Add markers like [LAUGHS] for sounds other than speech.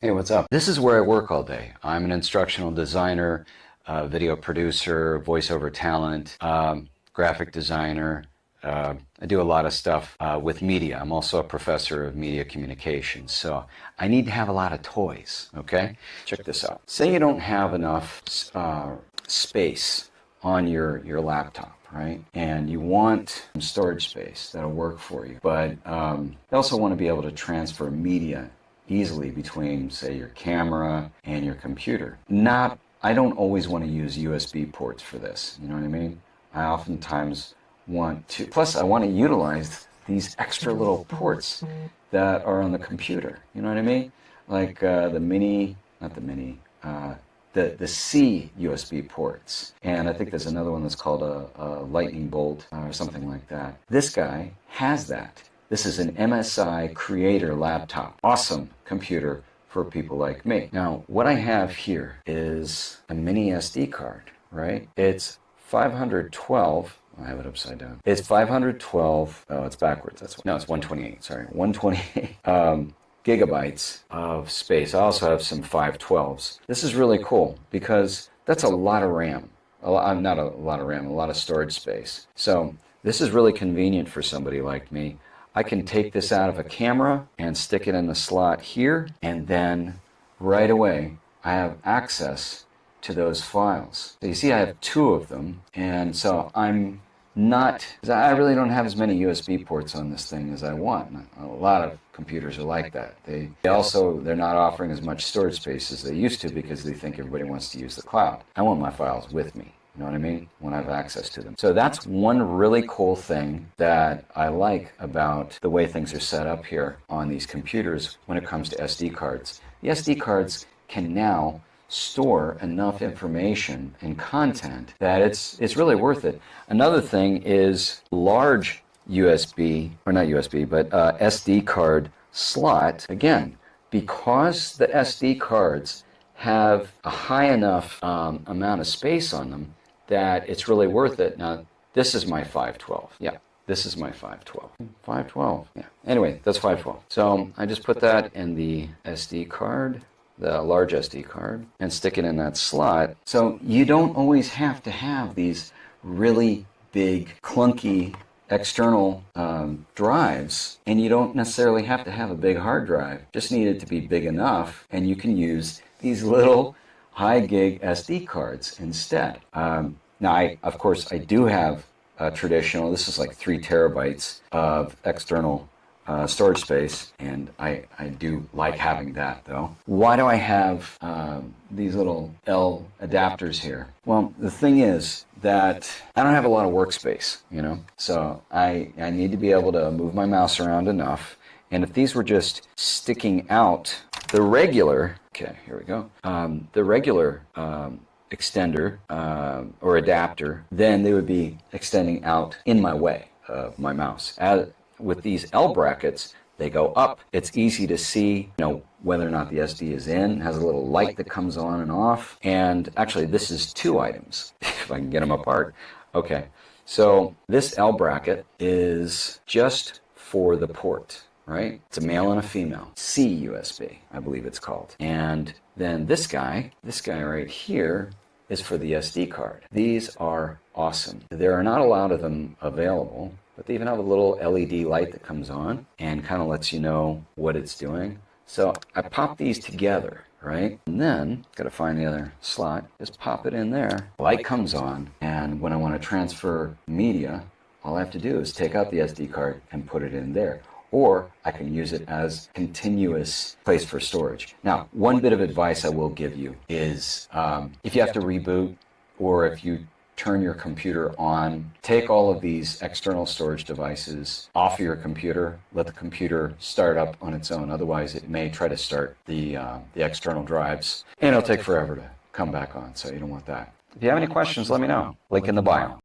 Hey, what's up? This is where I work all day. I'm an instructional designer, uh, video producer, voiceover talent, um, graphic designer. Uh, I do a lot of stuff uh, with media. I'm also a professor of media communications. So I need to have a lot of toys, okay? Check this out. Say you don't have enough uh, space on your, your laptop right? And you want some storage space that'll work for you. But um, you also want to be able to transfer media easily between, say, your camera and your computer. Not, I don't always want to use USB ports for this, you know what I mean? I oftentimes want to, plus I want to utilize these extra little ports that are on the computer, you know what I mean? Like uh, the mini, not the mini, uh, the, the C USB ports. And I think there's another one that's called a, a lightning bolt or something like that. This guy has that. This is an MSI Creator laptop. Awesome computer for people like me. Now, what I have here is a mini SD card, right? It's 512 I have it upside down. It's 512. Oh, it's backwards. That's no, it's 128. Sorry, 128 [LAUGHS] um, gigabytes of space. I also have some 512s. This is really cool because that's a lot of RAM. A lot, not a lot of RAM, a lot of storage space. So this is really convenient for somebody like me I can take this out of a camera and stick it in the slot here, and then right away I have access to those files. So you see I have two of them, and so I'm not, I really don't have as many USB ports on this thing as I want. A lot of computers are like that. They, they also, they're not offering as much storage space as they used to because they think everybody wants to use the cloud. I want my files with me. You know what I mean? When I have access to them. So that's one really cool thing that I like about the way things are set up here on these computers when it comes to SD cards. The SD cards can now store enough information and content that it's it's really worth it. Another thing is large USB or not USB but uh, SD card slot again because the SD cards have a high enough um, amount of space on them that it's really worth it. Now, this is my 512. Yeah, this is my 512. 512, yeah. Anyway, that's 512. So I just put that in the SD card, the large SD card, and stick it in that slot. So you don't always have to have these really big, clunky external um, drives, and you don't necessarily have to have a big hard drive. Just need it to be big enough, and you can use these little high gig SD cards instead. Um, now, I, of course, I do have a traditional, this is like three terabytes of external uh, storage space, and I, I do like having that though. Why do I have um, these little L adapters here? Well, the thing is that I don't have a lot of workspace, you know, so I, I need to be able to move my mouse around enough. And if these were just sticking out, the regular Okay, here we go. Um, the regular um, extender uh, or adapter, then they would be extending out in my way of my mouse. As, with these L brackets, they go up. It's easy to see, you know, whether or not the SD is in. It has a little light that comes on and off. And actually, this is two items, [LAUGHS] if I can get them apart. Okay, so this L bracket is just for the port right? It's a male and a female. C USB, I believe it's called. And then this guy, this guy right here, is for the SD card. These are awesome. There are not a lot of them available, but they even have a little LED light that comes on and kind of lets you know what it's doing. So I pop these together, right? And then, got to find the other slot, just pop it in there. Light comes on, and when I want to transfer media, all I have to do is take out the SD card and put it in there or I can use it as continuous place for storage. Now, one bit of advice I will give you is um, if you have to reboot or if you turn your computer on, take all of these external storage devices off your computer, let the computer start up on its own. Otherwise, it may try to start the, uh, the external drives, and it'll take forever to come back on, so you don't want that. If you have any questions, let me know. Link in the bio.